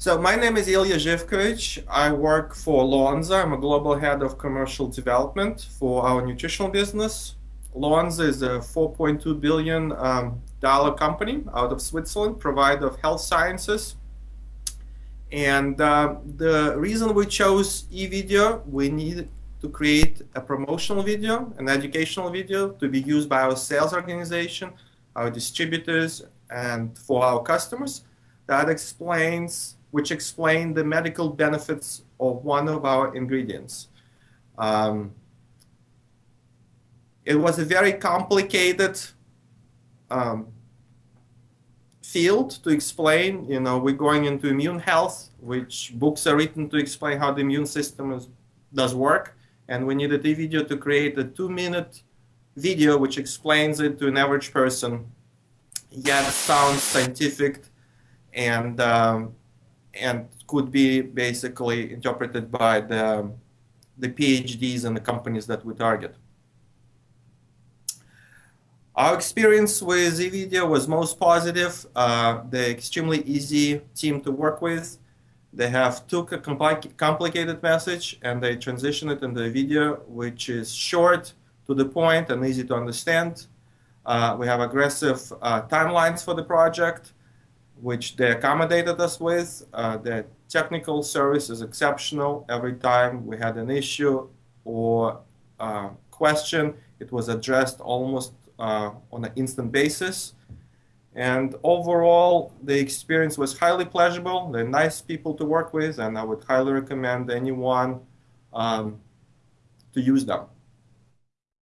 So my name is Ilya Zhivkovich. I work for Lonza. I'm a global head of commercial development for our nutritional business. Lonza is a 4.2 billion um, dollar company out of Switzerland, provider of health sciences. And uh, the reason we chose eVideo, we needed to create a promotional video, an educational video to be used by our sales organization, our distributors, and for our customers that explains which explain the medical benefits of one of our ingredients. Um, it was a very complicated um, field to explain. You know, we're going into immune health, which books are written to explain how the immune system is, does work. And we needed a video to create a two-minute video which explains it to an average person, yet sounds scientific and um, and could be basically interpreted by the, the PhDs and the companies that we target. Our experience with eVideo was most positive. Uh, they're extremely easy team to work with. They have took a compli complicated message and they transition it into a video which is short, to the point, and easy to understand. Uh, we have aggressive uh, timelines for the project which they accommodated us with. Uh, the technical service is exceptional. Every time we had an issue or uh, question, it was addressed almost uh, on an instant basis. And overall, the experience was highly pleasurable. They're nice people to work with, and I would highly recommend anyone um, to use them.